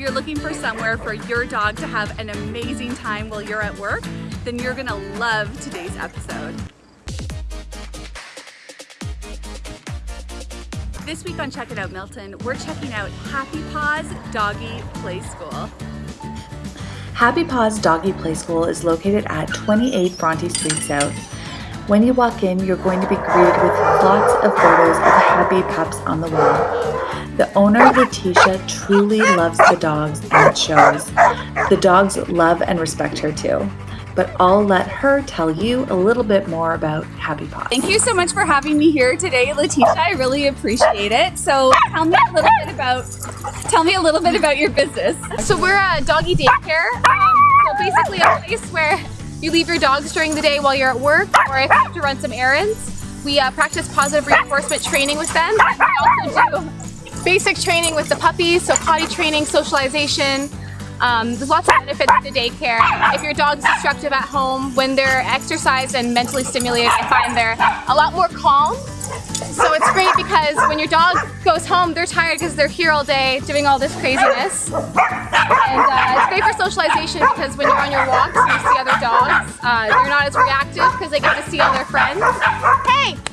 you're looking for somewhere for your dog to have an amazing time while you're at work, then you're gonna love today's episode. This week on Check It Out Milton, we're checking out Happy Paws Doggy Play School. Happy Paws Doggy Play School is located at 28 Bronte Street South. When you walk in, you're going to be greeted with lots of photos of happy pups on the wall. The owner, Letitia, truly loves the dogs and it shows. The dogs love and respect her too. But I'll let her tell you a little bit more about Happy Paws. Thank you so much for having me here today, Letitia. I really appreciate it. So tell me a little bit about tell me a little bit about your business. So we're a doggy daycare. Um, so basically a place where you leave your dogs during the day while you're at work or if you have to run some errands. We uh, practice positive reinforcement training with them. We also do basic training with the puppies, so potty training, socialization, um, there's lots of benefits to daycare. If your dog's destructive at home, when they're exercised and mentally stimulated, I find they're a lot more calm. So it's great because when your dog goes home, they're tired because they're here all day doing all this craziness. And uh, it's great for socialization because when you're on your walks and you see other dogs, uh, they're not as reactive because they get to see all their friends. Hey.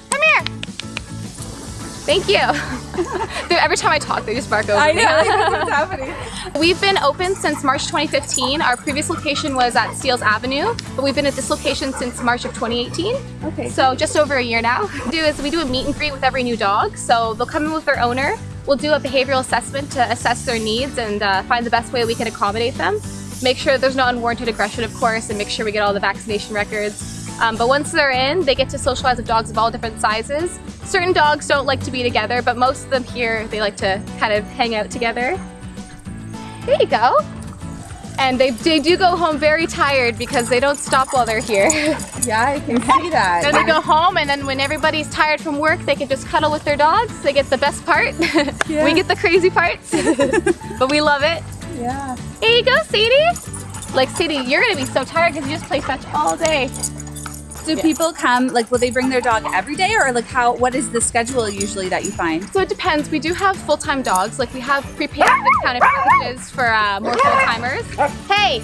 Thank you. Every time I talk, they just bark over I me. I know, what's happening? We've been open since March 2015. Our previous location was at Steeles Avenue, but we've been at this location since March of 2018. Okay. So just over a year now. What we do is we do a meet and greet with every new dog. So they'll come in with their owner. We'll do a behavioral assessment to assess their needs and uh, find the best way we can accommodate them. Make sure there's no unwarranted aggression, of course, and make sure we get all the vaccination records. Um, but once they're in, they get to socialize with dogs of all different sizes. Certain dogs don't like to be together, but most of them here, they like to kind of hang out together. There you go. And they, they do go home very tired because they don't stop while they're here. Yeah, I can see that. then they go home and then when everybody's tired from work, they can just cuddle with their dogs. They get the best part. Yeah. we get the crazy parts, but we love it. Yeah. Here you go, Sadie. Like Sadie, you're gonna be so tired because you just play fetch all day. Do people come, like, will they bring their dog every day or like how, what is the schedule usually that you find? So it depends. We do have full-time dogs. Like we have prepaid discounted packages for uh, more full-timers. Hey,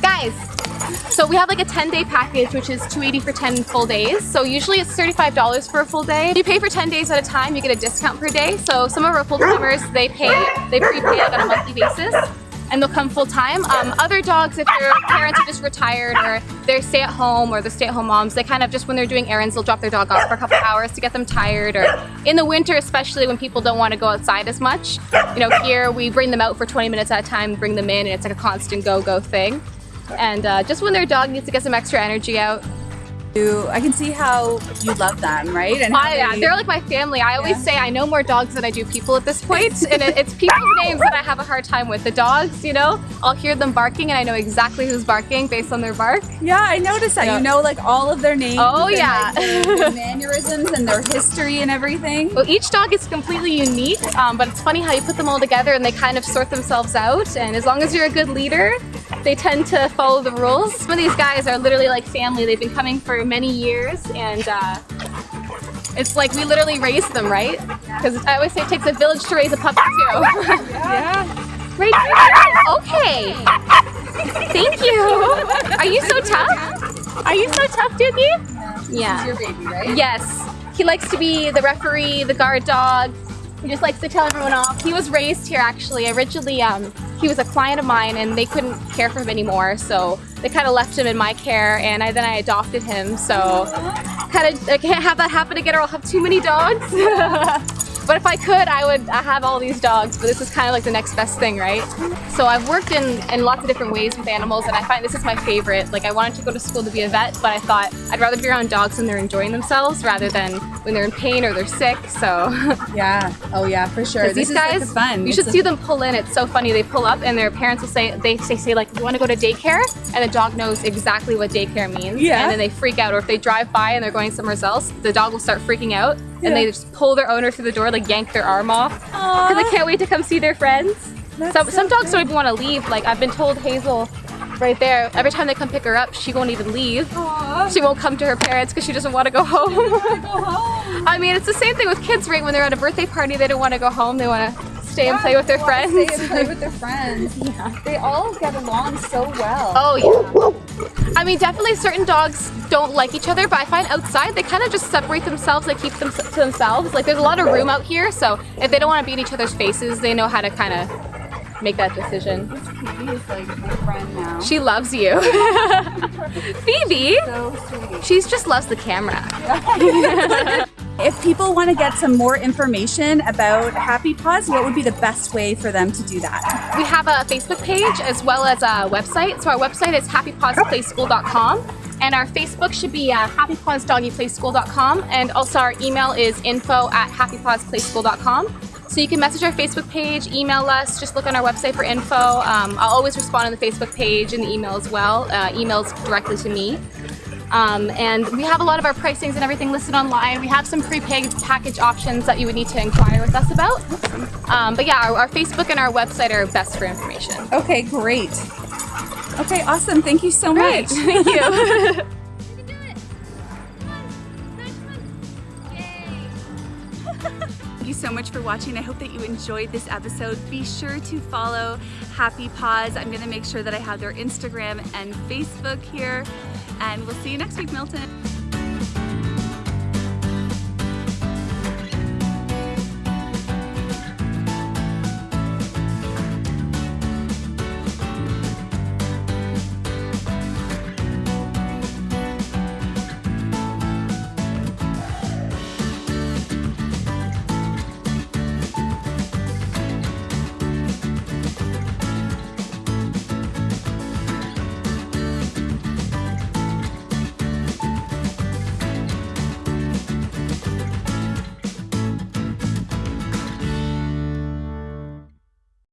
guys. So we have like a 10-day package, which is 280 for 10 full days. So usually it's $35 for a full day. If you pay for 10 days at a time, you get a discount per day. So some of our full-timers, they pay, they prepay like on a monthly basis and they'll come full time. Um, other dogs, if their parents are just retired or they're stay at home or the stay at home moms, they kind of just when they're doing errands, they'll drop their dog off for a couple hours to get them tired. Or in the winter, especially when people don't want to go outside as much, you know, here we bring them out for 20 minutes at a time, bring them in, and it's like a constant go go thing. And uh, just when their dog needs to get some extra energy out, You, I can see how you love them, right? And I, yeah, they- they're like my family. I always Yeah. say I know more dogs than I do people at this point, and it, it's people's names that I have a hard time with. The dogs, you know, I'll hear them barking, and I know exactly who's barking based on their bark. yeah, I noticed that. Yeah. You know, like all of their names. Oh, and, yeah. like, their mannerisms and their history and everything. Well, each dog is completely unique, um, but it's funny how you put them all together and they kind of sort themselves out. And as long as you're a good leader, they tend to follow the rules. Some of these guys are literally like family. They've been coming for many years, and uh, it's like we literally raise them, right? Because I always say it takes a village to raise a puppy too. Yeah. right here. Okay. Thank you. Are you so tough? Are you so tough, Doogie? Yeah. Your baby, right? Yes. He likes to be the referee, the guard dog. He just likes to tell everyone off. He was raised here actually. Originally, um, he was a client of mine and they couldn't care for him anymore. So they kind of left him in my care and I, then I adopted him. So kind of, I can't have that happen again or I'll have too many dogs. but if I could, I would uh, have all these dogs. But this is kind of like the next best thing, right? So I've worked in, in lots of different ways with animals and I find this is my favorite. Like I wanted to go to school to be a vet, but I thought I'd rather be around dogs when they're enjoying themselves rather than when they're in pain or they're sick. So Yeah. Oh yeah, for sure. these is like guys, the fun. you It's should see them pull in. It's so funny. They pull up and their parents will say, they say, say like, you want to go to daycare? And the dog knows exactly what daycare means. Yeah. And then they freak out. Or if they drive by and they're going somewhere else, the dog will start freaking out. Yeah. And they just pull their owner through the door, like yank their arm off. Because they can't wait to come see their friends. That's Some, so some dogs cute. don't even want to leave. Like I've been told Hazel right there, every time they come pick her up, she won't even leave. Aw. She won't come to her parents because she doesn't want to. Go home. I mean, it's the same thing with kids, right? When they're at a birthday party, they don't want to go home. They want to stay and play with their friends. Stay and play with their friends. yeah. They all get along so well. Oh yeah. I mean, definitely certain dogs don't like each other, but I find outside they kind of just separate themselves. They keep them to themselves. Like there's a lot of room out here, so if they don't want to be in each other's faces, they know how to kind of make that decision. Phoebe is like my friend now. She loves you. Phoebe, so she just loves the camera. If people want to get some more information about Happy Paws, what would be the best way for them to do that? We have a Facebook page as well as a website. So our website is happypawsplayschool.com and our Facebook should be uh, happypawsdoggyplayschool.com and also our email is info at happypawsplayschool.com. So you can message our Facebook page, email us, just look on our website for info. Um, I'll always respond on the Facebook page and the email as well. Uh, emails directly to me. Um, and we have a lot of our pricings and everything listed online. We have some prepaid package options that you would need to inquire with us about. Um, but yeah, our, our Facebook and our website are best for information. Okay, great. Okay, awesome. Thank you so Great, much. thank you. Thank you so much for watching. I hope that you enjoyed this episode. Be sure to follow Happy Paws. I'm gonna make sure that I have their Instagram and Facebook here. And we'll see you next week, Milton.